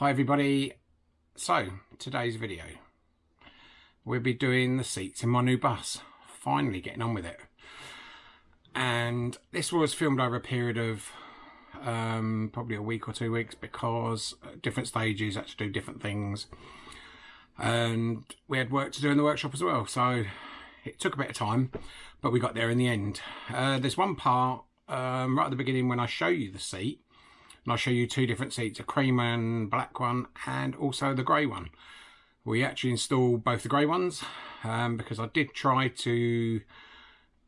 Hi everybody. So, today's video. We'll be doing the seats in my new bus. Finally getting on with it. And this was filmed over a period of um, probably a week or two weeks because different stages had to do different things. And we had work to do in the workshop as well. So it took a bit of time, but we got there in the end. Uh, there's one part um, right at the beginning when I show you the seat and I'll show you two different seats, a cream and black one and also the grey one. We actually installed both the grey ones um, because I did try to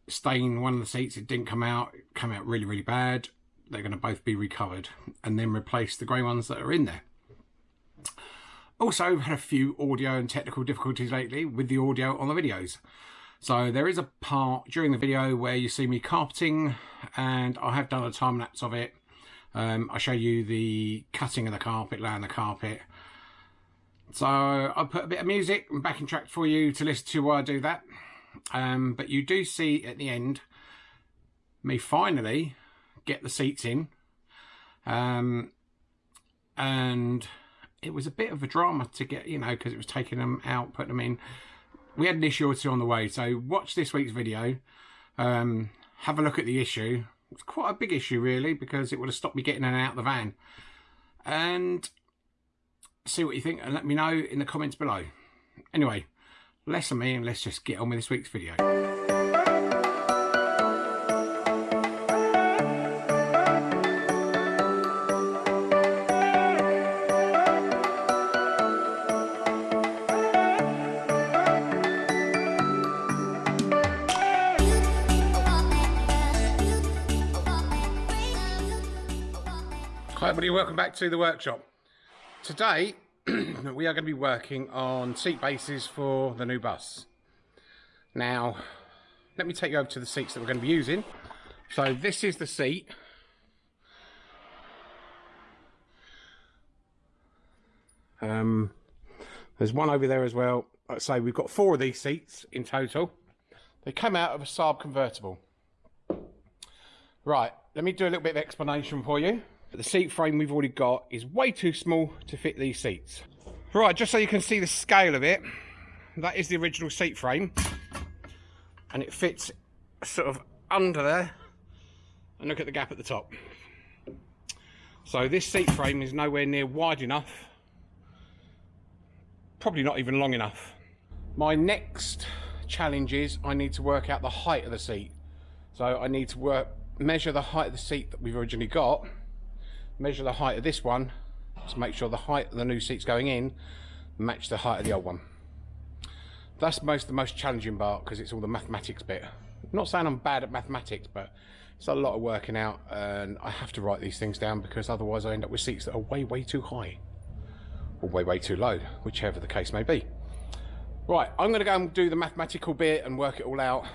stain one of the seats, it didn't come out, it came out really really bad. They're going to both be recovered and then replace the grey ones that are in there. Also had a few audio and technical difficulties lately with the audio on the videos. So there is a part during the video where you see me carpeting and I have done a time lapse of it um, I show you the cutting of the carpet, laying the carpet. So I'll put a bit of music and backing track for you to listen to while I do that. Um, but you do see at the end me finally get the seats in. Um, and it was a bit of a drama to get, you know, because it was taking them out, putting them in. We had an issue or two on the way. So watch this week's video. Um, have a look at the issue it's quite a big issue really because it would have stopped me getting in and out of the van. And see what you think and let me know in the comments below. Anyway, less of me and let's just get on with this week's video. Everybody, welcome back to the workshop. Today we are going to be working on seat bases for the new bus. Now, let me take you over to the seats that we're going to be using. So this is the seat. Um, there's one over there as well. Like I say, we've got four of these seats in total. They come out of a Saab convertible. Right, let me do a little bit of explanation for you. But the seat frame we've already got is way too small to fit these seats. Right, just so you can see the scale of it, that is the original seat frame. And it fits sort of under there. And look at the gap at the top. So this seat frame is nowhere near wide enough. Probably not even long enough. My next challenge is I need to work out the height of the seat. So I need to work measure the height of the seat that we've originally got measure the height of this one to make sure the height of the new seats going in match the height of the old one. That's most the most challenging part because it's all the mathematics bit. I'm not saying I'm bad at mathematics, but it's a lot of working out and I have to write these things down because otherwise I end up with seats that are way, way too high or way, way too low, whichever the case may be. Right, I'm going to go and do the mathematical bit and work it all out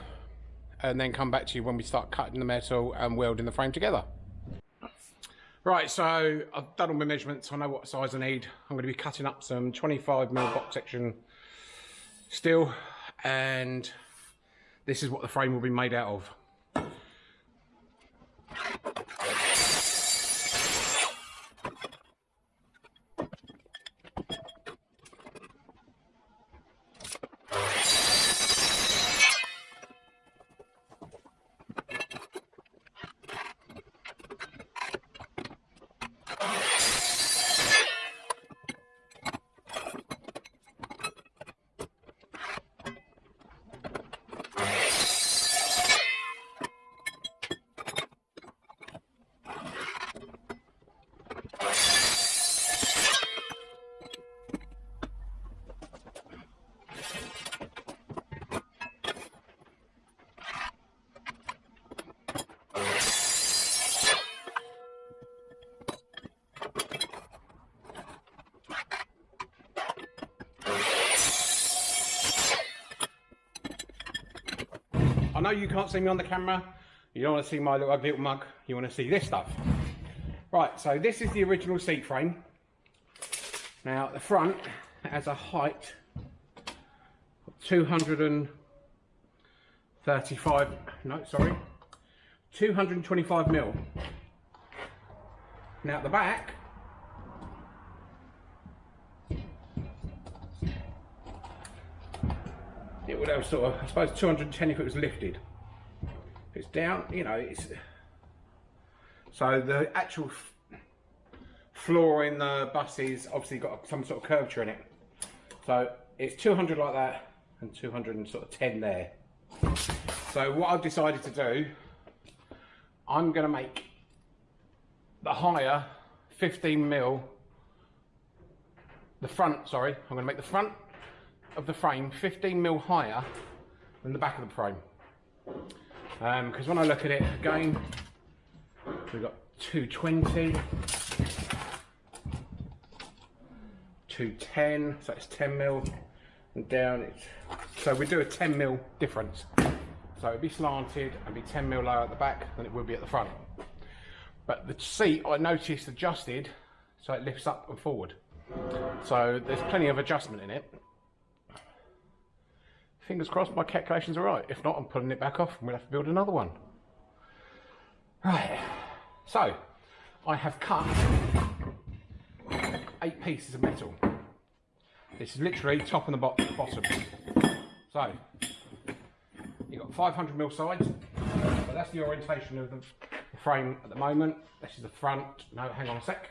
and then come back to you when we start cutting the metal and welding the frame together. Right, so I've done all my measurements. I know what size I need. I'm going to be cutting up some 25 mil box section steel, and this is what the frame will be made out of. Know you can't see me on the camera. You don't want to see my little ugly little mug. You want to see this stuff. Right, so this is the original seat frame. Now, at the front has a height of 235, no, sorry, 225 mil. Now, at the back, sort of, I suppose 210 if it was lifted. If it's down, you know, it's, so the actual floor in the bus is obviously got some sort of curvature in it. So it's 200 like that and 210 there. So what I've decided to do, I'm to make the higher 15 mil, the front, sorry, I'm to make the front of the frame 15 mil higher than the back of the frame. Because um, when I look at it again, we've got 220, 210, so it's 10 mil, and down it's, so we do a 10 mil difference. So it'd be slanted and be 10 mil lower at the back than it would be at the front. But the seat I noticed adjusted so it lifts up and forward. So there's plenty of adjustment in it. Fingers crossed my calculations are right. If not, I'm pulling it back off and we'll have to build another one. Right, so I have cut eight pieces of metal. This is literally top and the bottom. So, you've got 500 mil sides, but that's the orientation of the frame at the moment. This is the front. No, hang on a sec.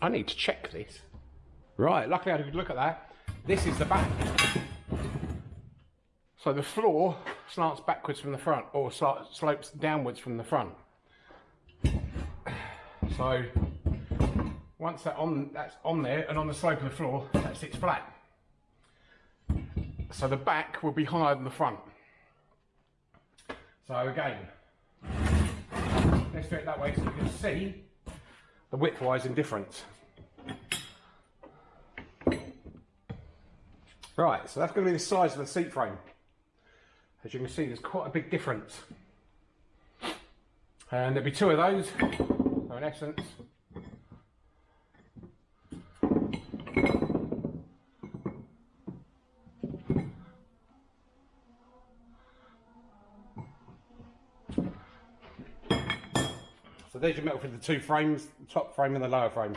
I need to check this. Right, luckily I had a good look at that. This is the back. So the floor slants backwards from the front or slopes downwards from the front. So once that on, that's on there and on the slope of the floor, that sits flat. So the back will be higher than the front. So again, let's do it that way so you can see the width-wise indifference. Right, so that's going to be the size of the seat frame. As you can see, there's quite a big difference. And there'll be two of those. So in essence, So there's your metal for the two frames, the top frame and the lower frame.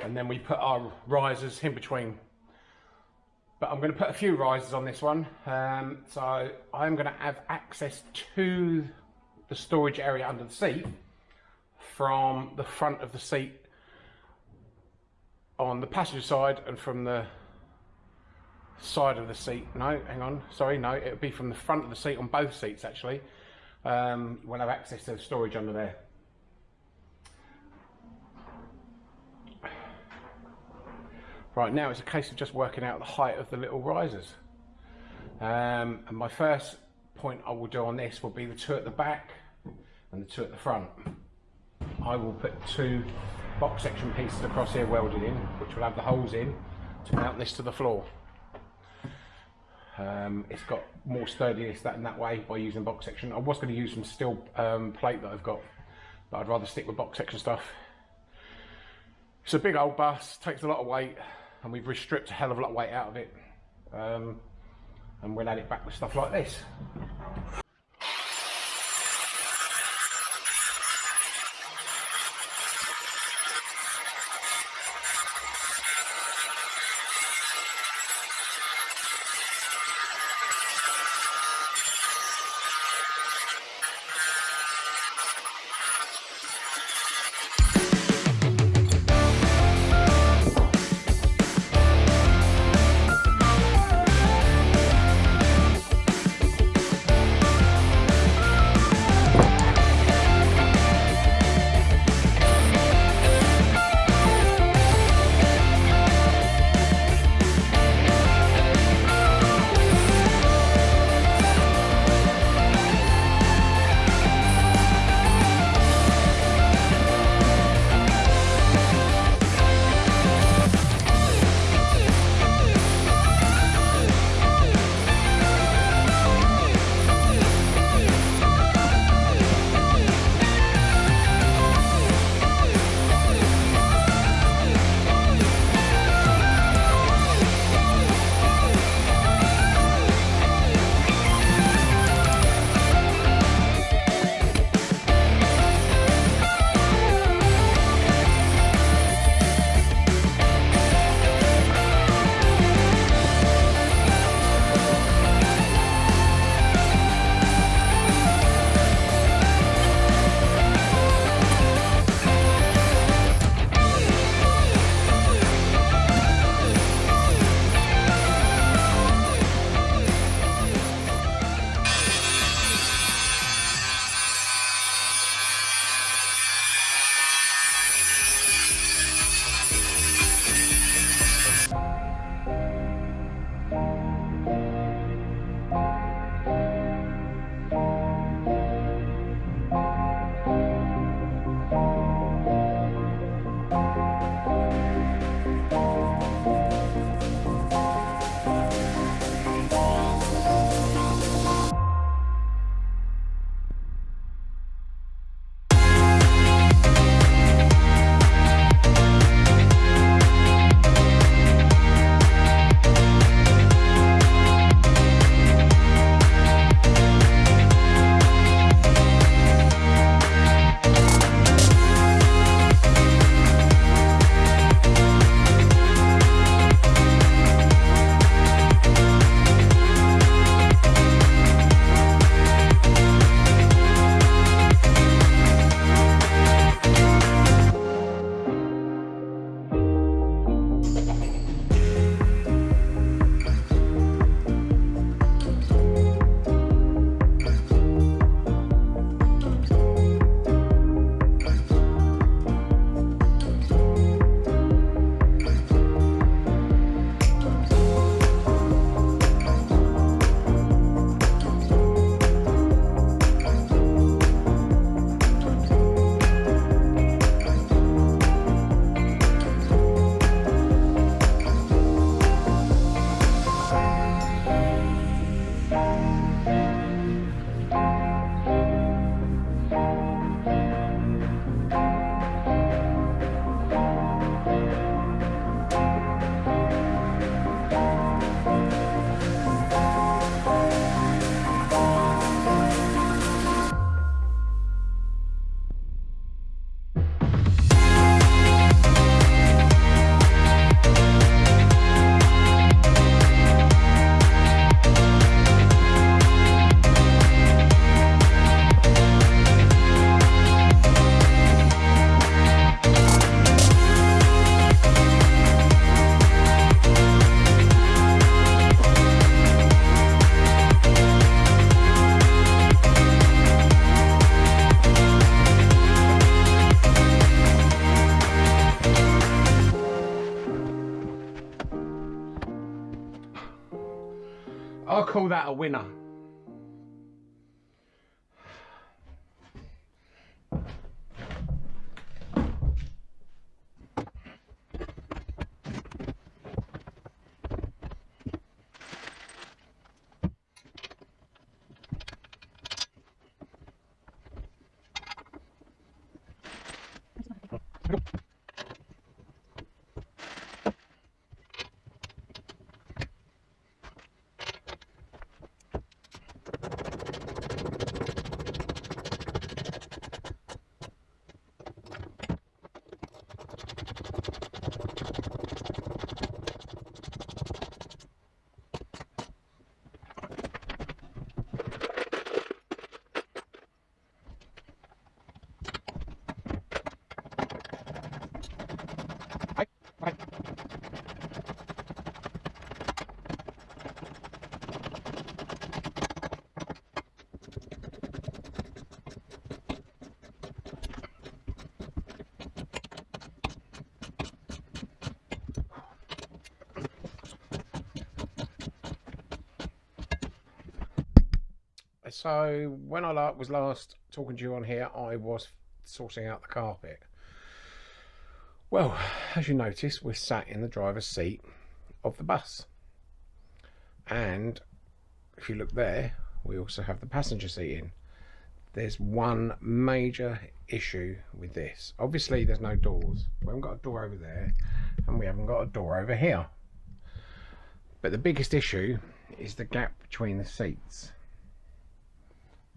And then we put our risers in between. But I'm going to put a few risers on this one. Um, so I'm going to have access to the storage area under the seat from the front of the seat on the passenger side and from the side of the seat. No, hang on. Sorry, no. It'll be from the front of the seat on both seats actually. Um, we'll have access to the storage under there. Right, now it's a case of just working out the height of the little risers. Um, and my first point I will do on this will be the two at the back and the two at the front. I will put two box section pieces across here welded in, which will have the holes in to mount this to the floor. Um, it's got more sturdiness that in that way by using box section. I was going to use some steel um, plate that I've got, but I'd rather stick with box section stuff. It's a big old bus, takes a lot of weight, and we've stripped a hell of a lot of weight out of it. Um, and we'll add it back with stuff like this. Call that a winner. So when I was last talking to you on here, I was sorting out the carpet. Well, as you notice, we're sat in the driver's seat of the bus. And if you look there, we also have the passenger seat in. There's one major issue with this. Obviously, there's no doors. We haven't got a door over there, and we haven't got a door over here. But the biggest issue is the gap between the seats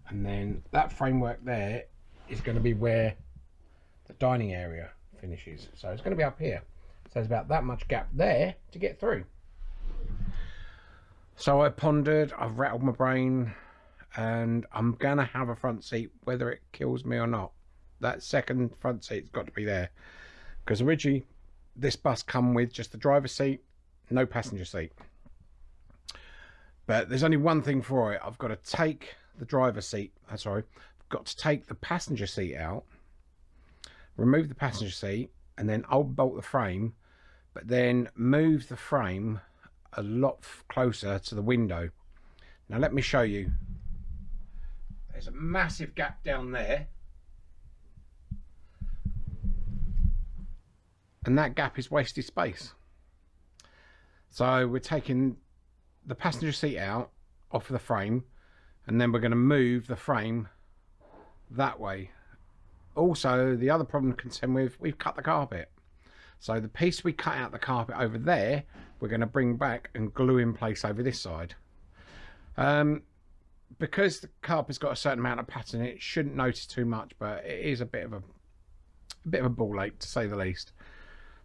and then that framework there is going to be where the dining area finishes. So it's going to be up here. So there's about that much gap there to get through. So I pondered I've rattled my brain and I'm gonna have a front seat whether it kills me or not. That second front seat's got to be there. Because originally this bus come with just the driver's seat no passenger seat. But there's only one thing for it. I've got to take the driver's seat, uh, sorry, I've got to take the passenger seat out, remove the passenger seat, and then I'll bolt the frame, but then move the frame a lot closer to the window. Now let me show you. There's a massive gap down there. And that gap is wasted space. So we're taking the passenger seat out off of the frame and then we're going to move the frame that way. Also the other problem to contend with we've cut the carpet. So the piece we cut out the carpet over there we're going to bring back and glue in place over this side. Um, because the carpet's got a certain amount of pattern it shouldn't notice too much but it is a bit of a, a bit of a ball ache to say the least.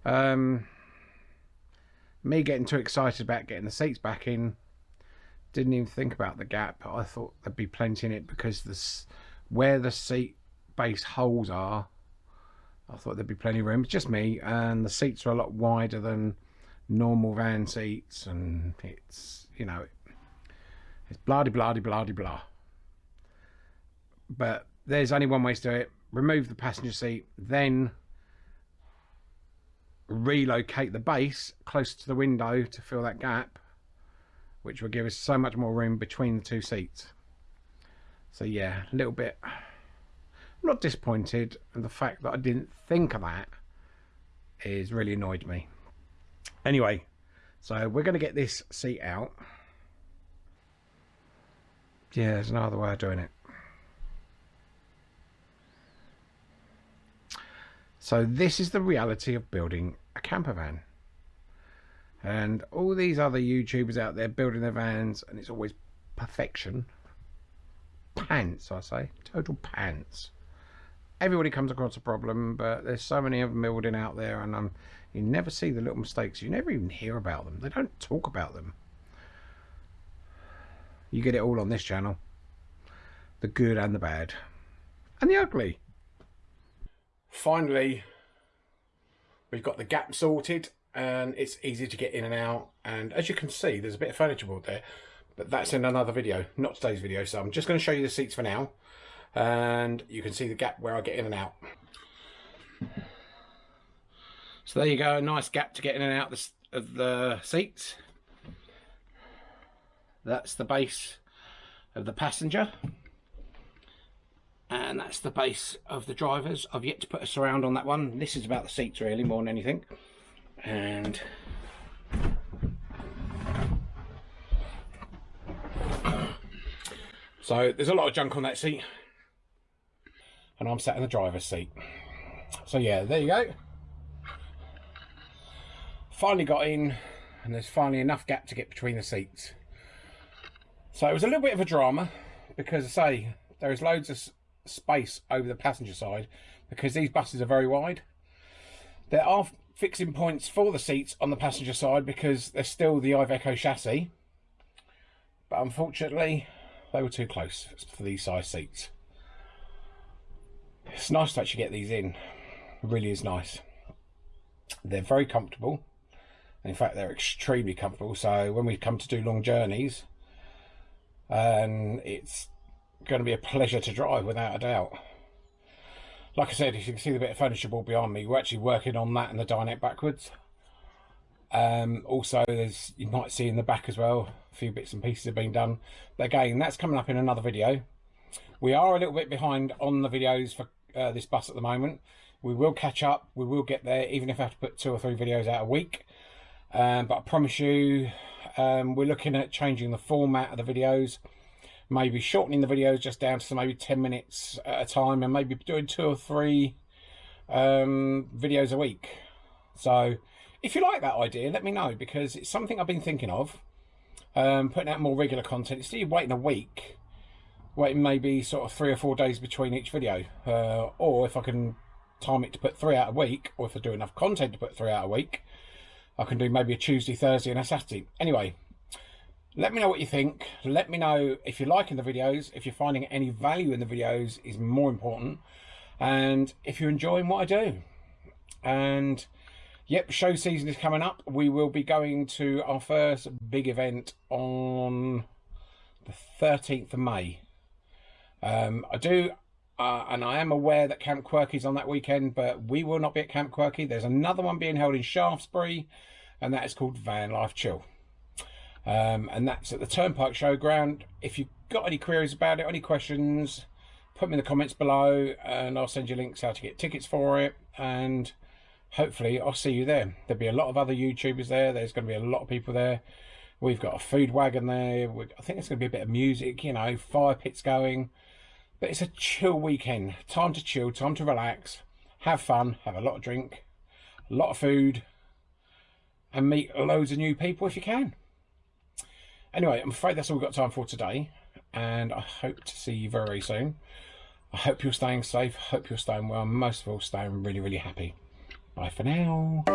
Um, me getting too excited about getting the seats back in didn't even think about the gap. I thought there'd be plenty in it because this where the seat base holes are, I thought there'd be plenty of room. It's just me, and the seats are a lot wider than normal van seats, and it's you know it's bloody bloody bloody blah. But there's only one way to do it: remove the passenger seat, then relocate the base closer to the window to fill that gap which will give us so much more room between the two seats. So yeah, a little bit, I'm not disappointed, and the fact that I didn't think of that is really annoyed me. Anyway, so we're going to get this seat out. Yeah, there's no other way of doing it. So this is the reality of building a camper van and all these other YouTubers out there building their vans and it's always perfection. Pants I say. Total pants. Everybody comes across a problem but there's so many of them building out there and um, you never see the little mistakes. You never even hear about them. They don't talk about them. You get it all on this channel. The good and the bad. And the ugly. Finally we've got the gap sorted and it's easy to get in and out and as you can see there's a bit of furniture board there but that's in another video not today's video so I'm just going to show you the seats for now and you can see the gap where I get in and out so there you go a nice gap to get in and out of the seats That's the base of the passenger. And that's the base of the drivers. I've yet to put a surround on that one. This is about the seats really, more than anything. And so there's a lot of junk on that seat. And I'm sat in the driver's seat. So yeah, there you go. Finally got in and there's finally enough gap to get between the seats. So it was a little bit of a drama because I say there is loads of space over the passenger side because these buses are very wide. There are fixing points for the seats on the passenger side because they're still the Iveco chassis. But unfortunately, they were too close for these size seats. It's nice to actually get these in. It really is nice. They're very comfortable. In fact, they're extremely comfortable. So when we come to do long journeys, and it's going to be a pleasure to drive without a doubt. Like I said, if you can see the bit of furniture board behind me. We're actually working on that in the dinette backwards. Um, also, there's you might see in the back as well, a few bits and pieces have been done. But again, that's coming up in another video. We are a little bit behind on the videos for uh, this bus at the moment. We will catch up. We will get there, even if I have to put two or three videos out a week. Um, but I promise you, um, we're looking at changing the format of the videos. Maybe shortening the videos just down to maybe 10 minutes at a time and maybe doing two or three um, videos a week. So if you like that idea, let me know because it's something I've been thinking of. Um, putting out more regular content instead of waiting a week waiting maybe sort of three or four days between each video uh, or if I can time it to put three out a week or if I do enough content to put three out a week I can do maybe a Tuesday Thursday and a Saturday anyway let me know what you think let me know if you're liking the videos if you're finding any value in the videos is more important and if you're enjoying what I do and yep show season is coming up we will be going to our first big event on the 13th of May um, I do, uh, and I am aware that Camp Quirky is on that weekend, but we will not be at Camp Quirky. There's another one being held in Shaftesbury, and that is called Van Life Chill. Um, and that's at the Turnpike Showground. If you've got any queries about it, any questions, put them in the comments below, and I'll send you links how to get tickets for it. And hopefully, I'll see you there. There'll be a lot of other YouTubers there. There's going to be a lot of people there. We've got a food wagon there. I think there's going to be a bit of music, you know, fire pits going. But it's a chill weekend. Time to chill, time to relax, have fun, have a lot of drink, a lot of food, and meet loads of new people if you can. Anyway, I'm afraid that's all we've got time for today, and I hope to see you very, soon. I hope you're staying safe, hope you're staying well, most of all, staying really, really happy. Bye for now.